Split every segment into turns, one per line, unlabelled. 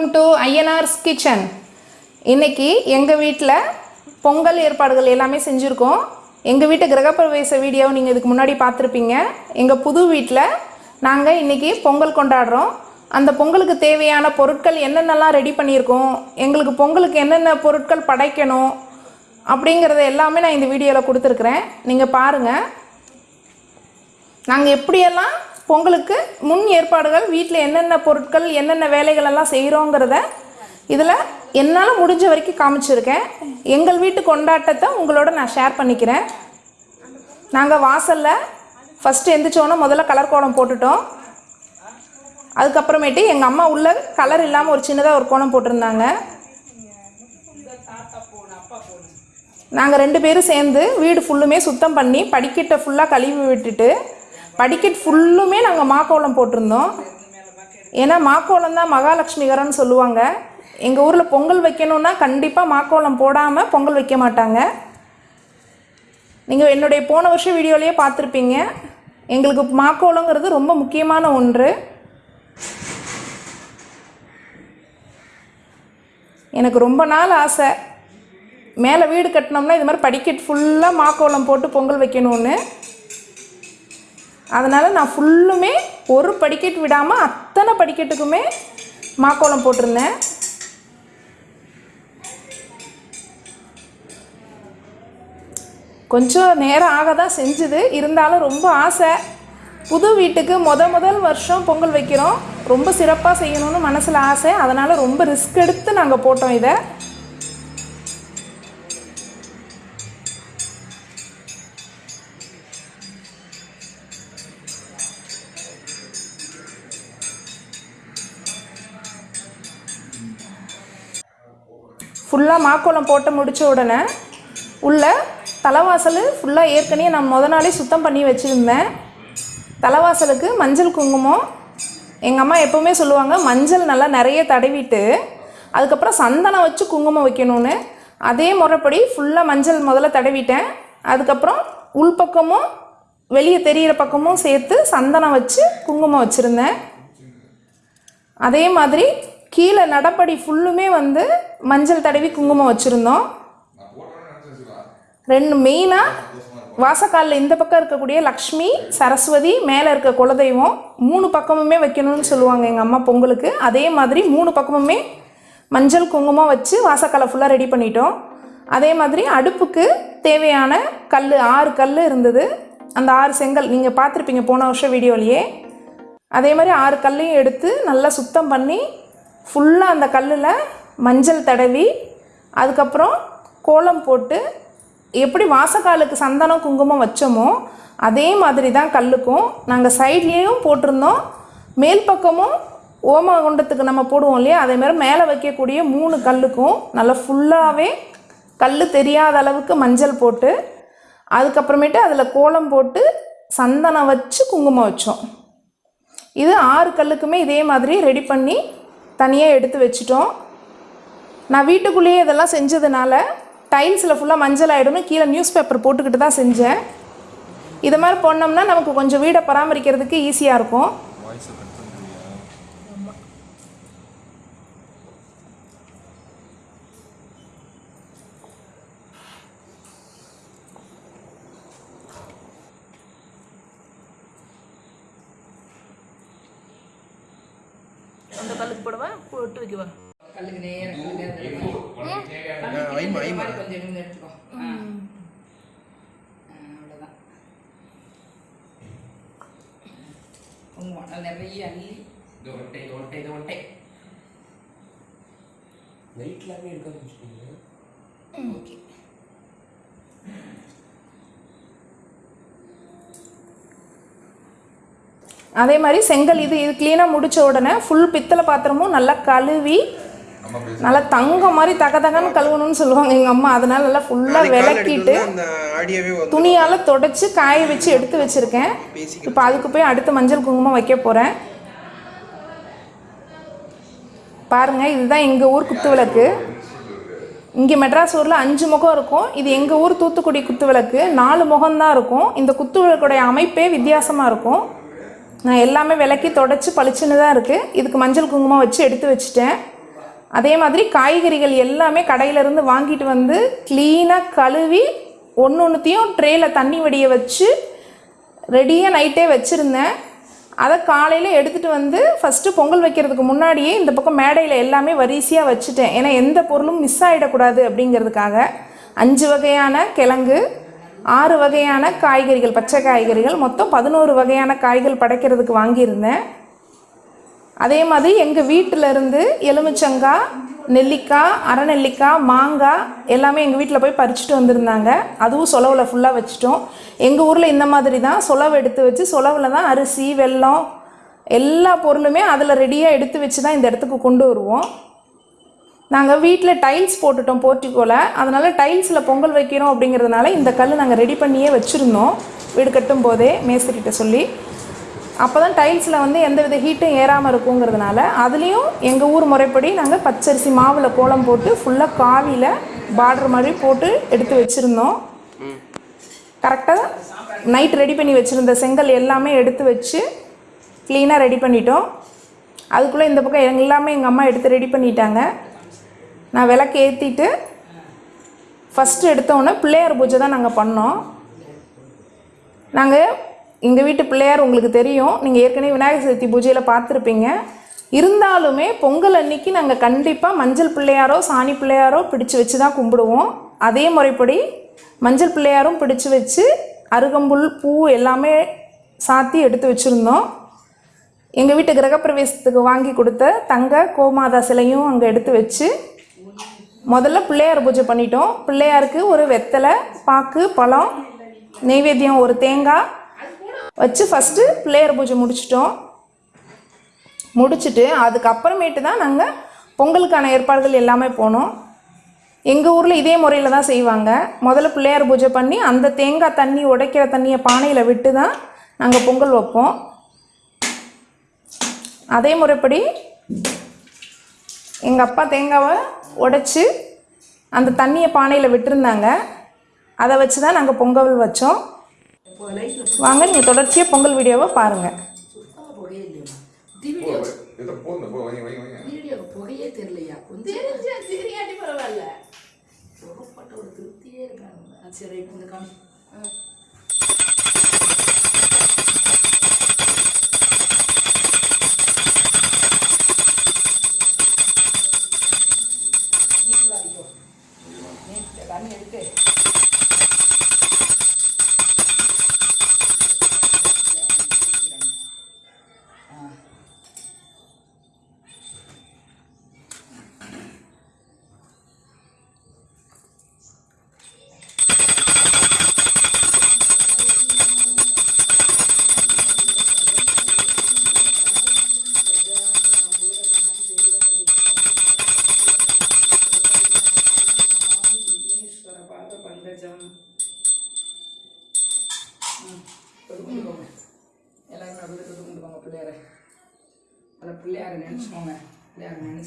Welcome to ஐஎன்ஆர்ஸ் kitchen இன்னைக்கு எங்கள் வீட்டில் பொங்கல் ஏற்பாடுகள் எல்லாமே செஞ்சுருக்கோம். எங்கள் வீட்டு கிரகப்பிரவேச வீடியோவை நீங்கள் இதுக்கு முன்னாடி பார்த்துருப்பீங்க. எங்கள் புது வீட்டில் நாங்கள் இன்றைக்கி பொங்கல் கொண்டாடுறோம். அந்த பொங்கலுக்கு தேவையான பொருட்கள் என்னென்னலாம் ரெடி பண்ணியிருக்கோம்? எங்களுக்கு பொங்கலுக்கு என்னென்ன பொருட்கள் படைக்கணும்? அப்படிங்கிறத எல்லாமே நான் இந்த வீடியோவில் கொடுத்துருக்குறேன். நீங்கள் பாருங்கள் நாங்கள் எப்படியெல்லாம் பொங்கலுக்கு முன் ஏற்பாடுகள் வீட்டில் என்னென்ன பொருட்கள் என்னென்ன வேலைகள் எல்லாம் செய்கிறோங்கிறத இதில் என்னால் முடிஞ்ச வரைக்கும் காமிச்சிருக்கேன். எங்கள் வீட்டு கொண்டாட்டத்தை உங்களோட நான் ஷேர் பண்ணிக்கிறேன். நாங்கள் வாசலில் ஃபஸ்ட்டு எந்திரிச்சோன்னே முதல்ல கலர் கோலம் போட்டுட்டோம். அதுக்கப்புறமேட்டு எங்கள் அம்மா உள்ள கலர் இல்லாமல் ஒரு சின்னதாக ஒரு கோலம் போட்டிருந்தாங்க. நாங்கள் ரெண்டு பேரும் சேர்ந்து வீடு ஃபுல்லுமே சுத்தம் பண்ணி படிக்கட்டை ஃபுல்லாக கழுவி விட்டுட்டு படிக்கட் ஃபுல்லுமே நாங்கள் மாக்கோலம் போட்டிருந்தோம். ஏன்னா மாக்கோலம் தான் மகாலட்சுமிகரன் சொல்லுவாங்க. எங்கள் ஊரில் பொங்கல் வைக்கணுன்னா கண்டிப்பாக மாக்கோலம் போடாமல் பொங்கல் வைக்க மாட்டாங்க. நீங்கள் என்னுடைய போன வருஷம் வீடியோலேயே பார்த்துருப்பீங்க. எங்களுக்கு மாக்கோலங்கிறது ரொம்ப முக்கியமான ஒன்று. எனக்கு ரொம்ப நாள் ஆசை. மேலே வீடு கட்டினோம்னா இது மாதிரி படிக்கட் ஃபுல்லாக மாக்கோலம் போட்டு பொங்கல் வைக்கணும்னு. அதனால் நான் ஃபுல்லுமே ஒரு படிக்கட் விடாமல் அத்தனை படிக்கட்டுக்குமே மாக்கோலம் போட்டிருந்தேன். கொஞ்சம் நேரம் ஆக தான் செஞ்சுது. இருந்தாலும் ரொம்ப ஆசை. புது வீட்டுக்கு முத முதல் வருஷம் பொங்கல் வைக்கிறோம். ரொம்ப சிறப்பாக செய்யணும்னு மனசில் ஆசை. அதனால் ரொம்ப ரிஸ்க் எடுத்து நாங்கள் போட்டோம் இதை. ஃபுல்லாக மாக்கோலம் போட்டு முடித்த உடனே உள்ள தலைவாசல் ஃபுல்லாக ஏற்கனவே நான் முத நாளே சுத்தம் பண்ணி வச்சுருந்தேன். தலைவாசலுக்கு மஞ்சள் குங்குமம். எங்கள் அம்மா எப்போவுமே சொல்லுவாங்க மஞ்சள் நல்லா நிறைய தடவிட்டு அதுக்கப்புறம் சந்தனம் வச்சு குங்குமம் வைக்கணும்னு. அதே முறைப்படி ஃபுல்லாக மஞ்சள் முதல்ல தடவிட்டேன். அதுக்கப்புறம் உள்பக்கமும் வெளியே தெரிகிற பக்கமும் சேர்த்து சந்தனம் வச்சு குங்குமம் வச்சுருந்தேன். அதே மாதிரி கீழே நடப்படி ஃபுல்லுமே வந்து மஞ்சள் தடவி குங்குமம் வச்சுருந்தோம். ரெண்டு மெயினாக வாசக்காலில் இந்த பக்கம் இருக்கக்கூடிய லக்ஷ்மி சரஸ்வதி மேலே இருக்க குலதெய்வம் மூணு பக்கமுமே வைக்கணும்னு சொல்லுவாங்க எங்கள் அம்மா பொங்கலுக்கு. அதே மாதிரி மூணு பக்கமுமே மஞ்சள் குங்குமம் வச்சு வாசக்காலை ஃபுல்லாக ரெடி பண்ணிட்டோம். அதே மாதிரி அடுப்புக்கு தேவையான கல் ஆறு கல் இருந்தது. அந்த ஆறு செங்கல் நீங்கள் பார்த்துருப்பீங்க போன வருஷம் வீடியோலையே. அதே மாதிரி ஆறு கல்லையும் எடுத்து நல்லா சுத்தம் பண்ணி ஃபுல்லாக அந்த கல்லில் மஞ்சள் தடவி அதுக்கப்புறம் கோலம் போட்டு எப்படி வாசக்காலுக்கு சந்தனம் குங்குமம் வச்சோமோ அதே மாதிரி தான் கல்லுக்கும் நாங்கள் சைட்லேயும் போட்டிருந்தோம். மேல் பக்கமும் ஓமகுண்டத்துக்கு நம்ம போடுவோம் இல்லையா? அதேமாதிரி மேலே வைக்கக்கூடிய மூணு கல்லுக்கும் நல்லா ஃபுல்லாகவே கல் தெரியாத அளவுக்கு மஞ்சள் போட்டு அதுக்கப்புறமேட்டு அதில் கோலம் போட்டு சந்தனம் வச்சு குங்குமம் வச்சோம். இது ஆறு கல்லுக்குமே இதே மாதிரி ரெடி பண்ணி தனியாக எடுத்து வச்சிட்டோம். நான் வீட்டுக்குள்ளேயே இதெல்லாம் செஞ்சதுனால டைல்ஸில் ஃபுல்லாக மஞ்சள் ஆகிடும்னு கீழே நியூஸ் பேப்பர் போட்டுக்கிட்டு தான் செஞ்சேன். இது மாதிரி போனோம்னா நமக்கு கொஞ்சம் வீடை பராமரிக்கிறதுக்கு ஈஸியாக இருக்கும்.
நல்லா நிறைய அள்ளி இது ஒட்டை இது ஒட்டை
நைட்லாமே எடுக்க ஆரம்பிச்சிட்டீங்க
ஓகே
அதே மாதிரி செங்கல் இது இது க்ளீனாக முடிச்ச உடனே ஃபுல் பித்தளை பாத்திரமும் நல்லா கழுவி நல்லா தங்கம் மாதிரி தக தகன்னு கழுவணும்னு சொல்லுவாங்க எங்கள் அம்மா. அதனால நல்லா ஃபுல்லாக விளக்கிட்டு துணியால் தொடச்சி காய வச்சு எடுத்து வச்சுருக்கேன். இப்போ அதுக்கு போய் அடுத்து மஞ்சள் குங்குமம் வைக்க போகிறேன் பாருங்கள் இதுதான் எங்கள் ஊர் குத்து விளக்கு. இங்கே மெட்ராஸ் ஊரில் அஞ்சு முகம் இருக்கும். இது எங்கள் ஊர் தூத்துக்குடி குத்து விளக்கு. நாலு முகம்தான் இருக்கும். இந்த குத்து விளக்குடைய அமைப்பே வித்தியாசமாக இருக்கும். நான் எல்லாமே விளக்கி தொடச்சி பளிச்சுன்னு தான் இருக்குது இதுக்கு மஞ்சள் குங்குமம் வச்சு எடுத்து வச்சுட்டேன். அதே மாதிரி காய்கறிகள் எல்லாமே கடையிலேருந்து வாங்கிட்டு வந்து க்ளீனாக கழுவி ஒன்று ஒன்றுத்தையும் ட்ரேயில் தண்ணி வடிய வச்சு ரெடியாக நைட்டே வச்சுருந்தேன். அதை காலையில் எடுத்துகிட்டு வந்து ஃபஸ்ட்டு பொங்கல் வைக்கிறதுக்கு முன்னாடியே இந்த பக்கம் மேடையில் எல்லாமே வரிசையாக வச்சுட்டேன். ஏன்னா எந்த பொருளும் மிஸ் ஆகிடக்கூடாது அப்படிங்கிறதுக்காக அஞ்சு வகையான கிழங்கு ஆறு வகையான காய்கறிகள் பச்சை காய்கறிகள் மொத்தம் பதினோரு வகையான காய்கள் படைக்கிறதுக்கு வாங்கியிருந்தேன். அதே மாதிரி எங்கள் வீட்டில் இருந்து எலுமிச்சங்காய் நெல்லிக்காய் அரைநெல்லிக்காய் மாங்காய் எல்லாமே எங்கள் வீட்டில் போய் பறிச்சுட்டு வந்திருந்தாங்க. அதுவும் சொலவில் ஃபுல்லாக வச்சுட்டோம். எங்கள் ஊரில் இந்த மாதிரி தான். சொலவு எடுத்து வச்சு சொலவில் தான் அரிசி வெல்லம் எல்லா பொருளுமே அதில் ரெடியாக எடுத்து வச்சு தான் இந்த இடத்துக்கு கொண்டு வருவோம். நாங்கள் வீட்டில் டைல்ஸ் போட்டுட்டோம் போர்ட்டிக்கோவில் அதனால் டைல்ஸில் பொங்கல் வைக்கிறோம் அப்படிங்கிறதுனால இந்த கல் நாங்கள் ரெடி பண்ணியே வச்சுருந்தோம். வீடு கட்டும் போதே மேஸ்திரிகிட்ட சொல்லி. அப்போ தான் டைல்ஸில் வந்து எந்த வித ஹீட்டும் ஏறாமல் இருக்குங்கிறதுனால அதுலேயும் எங்கள் ஊர் முறைப்படி நாங்கள் பச்சரிசி மாவில் கோலம் போட்டு ஃபுல்லாக காவியில் பார்டர் மாதிரி போட்டு எடுத்து வச்சுருந்தோம். கரெக்டாக நைட் ரெடி பண்ணி வச்சுருந்த செங்கல் எல்லாமே எடுத்து வச்சு க்ளீனாக ரெடி பண்ணிட்டோம். அதுக்குள்ளே இந்த பக்கம் எல்லாமே எங்கள் அம்மா எடுத்து ரெடி பண்ணிட்டாங்க. நான் விளக்கு ஏற்றிட்டு ஃபஸ்ட்டு எடுத்தோன்னே பிள்ளையார் பூஜை தான் நாங்கள் பண்ணோம். நாங்கள் எங்கள் வீட்டு பிள்ளையார் உங்களுக்கு தெரியும். நீங்கள் ஏற்கனவே விநாயகர் சதுர்த்தி பூஜையில் பார்த்துருப்பீங்க. இருந்தாலுமே பொங்கல் அன்னைக்கு நாங்கள் கண்டிப்பாக மஞ்சள் பிள்ளையாரோ சாணி பிள்ளையாரோ பிடிச்சு வச்சு தான் கும்பிடுவோம். அதே முறைப்படி மஞ்சள் பிள்ளையாரும் பிடிச்சு வச்சு அருகம்புல் பூ எல்லாமே சாத்தி எடுத்து வச்சுருந்தோம். எங்கள் வீட்டு கிரகப்பிரவேசத்துக்கு வாங்கி கொடுத்த தங்க கோமாதா சிலையும் அங்கே எடுத்து வச்சு முதல்ல பிள்ளையார் பூஜை பண்ணிட்டோம். பிள்ளையாருக்கு ஒரு வெத்தலை பாக்கு பழம் நெய்வேத்தியம் ஒரு தேங்காய் வச்சு ஃபஸ்ட்டு பிள்ளையார் பூஜை முடிச்சிட்டோம். முடிச்சுட்டு அதுக்கப்புறமேட்டு தான் நாங்கள் பொங்கலுக்கான ஏற்பாடுகள் எல்லாமே போனோம். எங்கள் ஊரில் இதே முறையில் தான் செய்வாங்க. முதல்ல பிள்ளையார் பூஜை பண்ணி அந்த தேங்காய் தண்ணி உடைக்கிற தண்ணியை பானையில் விட்டு தான் நாங்கள் பொங்கல் வைப்போம். அதே முறைப்படி எங்கள் அப்பா தேங்காவை உடைச்சி அந்த தண்ணியை பானையில் விட்டுருந்தாங்க. அதை வச்சு தான் நாங்கள் பொங்கல் வச்சோம். வாங்க நீங்கள் தொடர்ச்சியாக பொங்கல் வீடியோவை பாருங்கள்
புகையே தெரியலையா? கொஞ்சம்
தெரியாட்டி பரவாயில்ல.
ஒரு திருப்தியே இருக்காங்க. சரி இந்த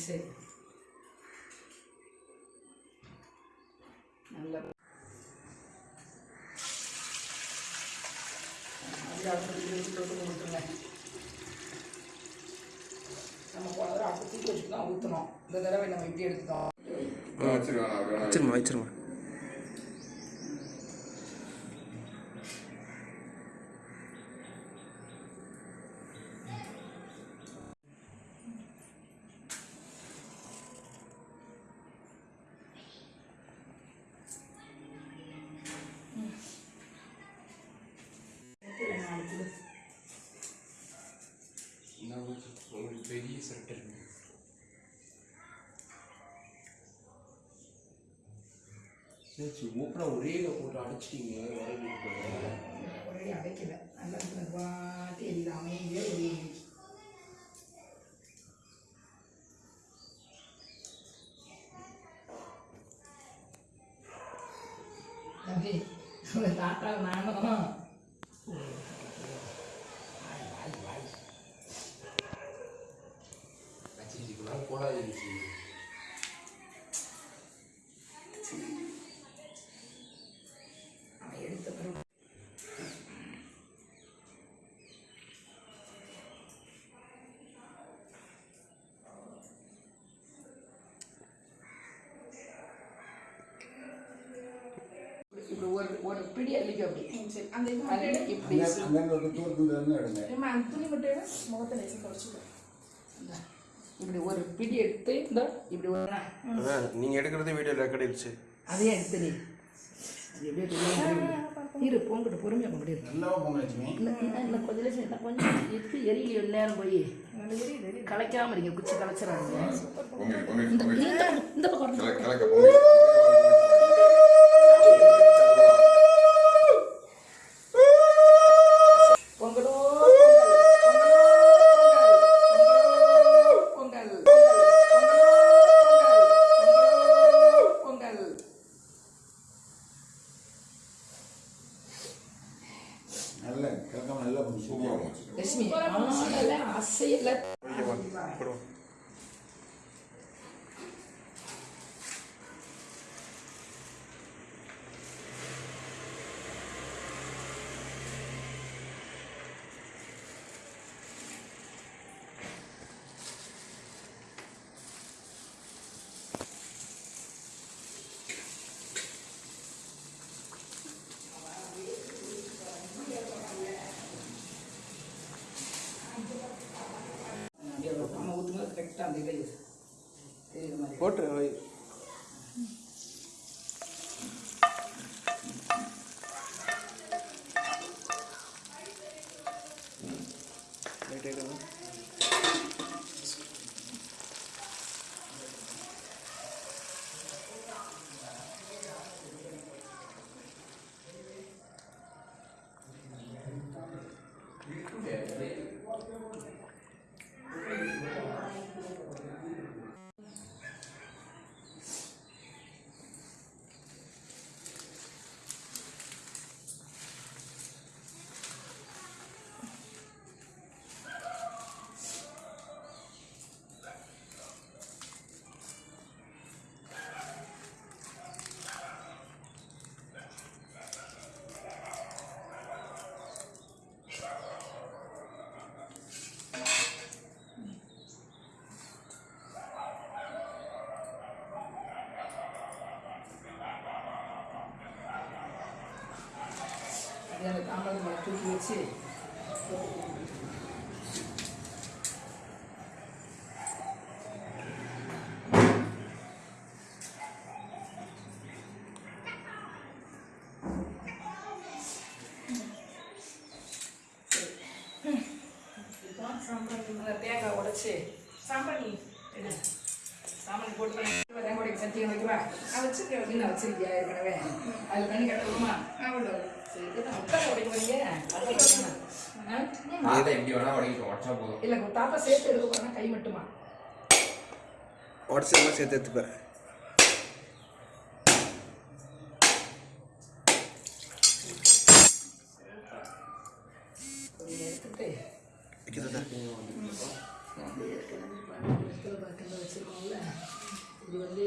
நினச்சி நல்ல நம்ம போன தடவை அடுத்து தூக்கி வச்சுட்டு தான் ஊற்றணும் இந்த தடவை நம்ம இப்படி எடுத்துட்டோம்.
வச்சிருமா வச்சிருமா
ஒரு பெரிய சட்டை இருக்கு சரி ஓப்பனா ஒரே போட்டு அடிச்சிட்டீங்க வரவேற்பு
ஒரே அடைக்கல நல்லா பாட்டு எல்லாமே ஒரே தம்பி தாத்தா நானும் ஒரு ஒரு பிடி அள்ளிக்கோ அப்படி.
சரி அந்த இது மட்டும்
இப்படி
அங்கே தூரத்துல இருந்து எடுங்க.
ஏம்மா, அந்த துணி மட்டும் எடு. முகத்தை லேசா தொடச்சுக்கோ.
இந்தா, இப்படி ஒரு பிடி எடுத்து இந்த இப்படி ஒரு
அதான் நீங்கள் எடுக்கிறது வீடியோ ரெக்கார்ட் ஆயிடுச்சு
அதையே எடுத்து நீ அது எப்படியோ தெரியும் இரு போங்கிட்டு பொறுமையாக கொண்டு
நல்லா போங்க லட்சுமி
கொஞ்சம் நேரம் இன்னும் கொஞ்சம் இருக்கு எரியல நேரம் போய். கலைக்காம இருங்க குச்சி
பொங்கி
இந்த பக்கம்
பொங்கி
போட்டு வை. Right ஆயிடுதா?
அப்படியே அந்த தாம்பரம் மேலே தூக்கி வச்சு. இதுதான் சாம்பிராணி தேங்காய் உடைச்சி
சாம்பிராணி
எடு. சாம்பிராணி போட்டு தேங்காய் உடைக்க சட்டியை வைக்கவா?
நான் வச்சிருக்கேன்.
அப்படின்னு வச்சிருக்கியா? ஏற்கனவே. அது பண்ணி கட்டணுமா?
அவ்வளோ.
சேர்த்து எடுக்க போறேன்னா கை மட்டுமா?
சேர்த்து எடுத்துப்பேன்
கொஞ்சம் எடுத்துட்டு
வைக்கிறதா
அப்படியே கிளம்பி பாருங்க. வெத்தலை பாக்கெல்லாம் வச்சிருக்கோம்ல இது வந்து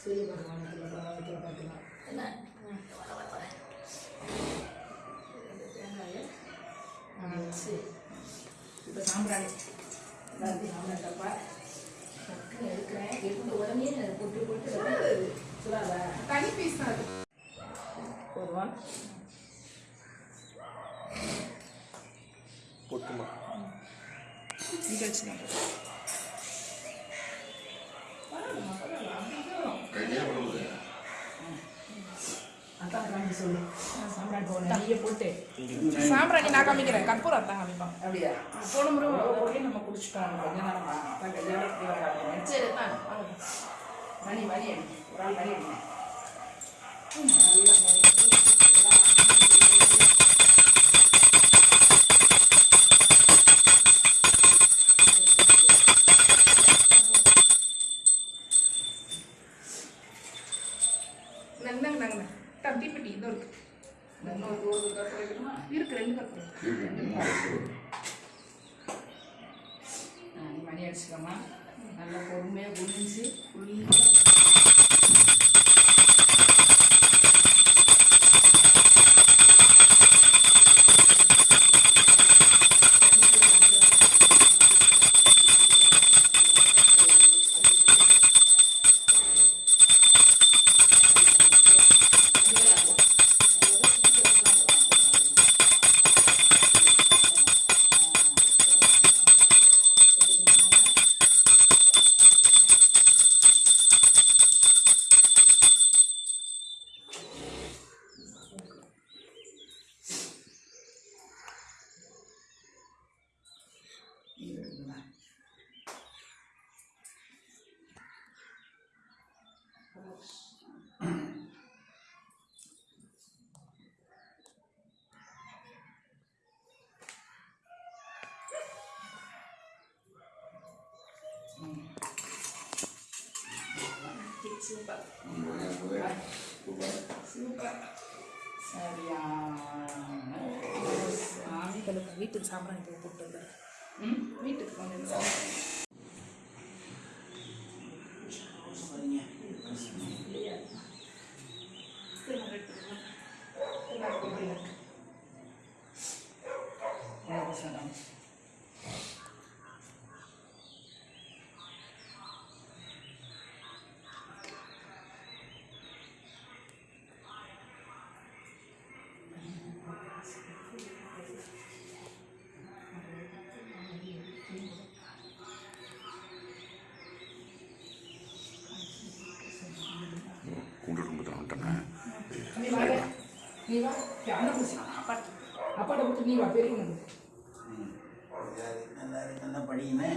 சூரிய பகவானுக்குள்ள பழம் வைக்கிற பார்க்கலாம் என்ன வர வர வர இந்த தேங்காயை நான் வச்சு இப்போ சாம்பிராணி எல்லாத்தையும் சாம்பிராணி டப்பா டக்குன்னு எடுக்கிறேன் எடுத்து உடனே போட்டு போட்டு சுடாதா
தனி பீஸ் தான் அது.
போதுமா
போட்டுமா
இங்க வச்சுதான்.
பரவாயில்ல பரவாயில்ல அப்படியே வரும்
கையிலே பண்ணுவது
அதான் காமிக்க சொல்லு சாம்பிராணி போகணும் நிறைய போட்டு
சாம்பிராணி நான் காமிக்கிறேன் கற்பூரம் அத்தான் காமிப்பான்
அப்படியா போன முறை போய் நம்ம குடிச்சிட்டோம் கொஞ்ச நேரமா அதான் கல்யாணத்துக்கு வராங்க
சரி தான்.
மணி மணி அடி ஒரு ஆள் மணி
இருக்கு ரெண்டு
நீ மணி அடிச்சுக்கோமா நல்லா பொறுமையாக குளிஞ்சு குளிஞ்சு சூப்பர் சூப்பர் சரியான சாமி
உங்களுக்கு வீட்டுக்கு சாம்பிராணி போட்டு.
ம் வீட்டுக்கு கூண்டு
குடும்பத்தில் வந்துட்டேன்
நீ வா நீ வா. அண்ணன் பூசி அப்பாட்ட கொடுத்து நீ வா பெரிய அண்ணன்
நல்லா நல்லா படியுமே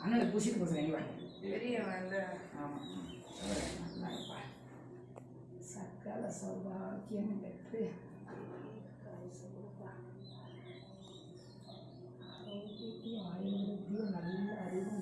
அண்ணனுக்கு பூசிட்டு போகிறேன் நீ வா
பெரிய
ஆமாம் சக்கல சௌபாக்கியம் பெற்று. ஆரோக்கியத்தையும் ஆயுர்வேதியும் நல்ல அறிவும்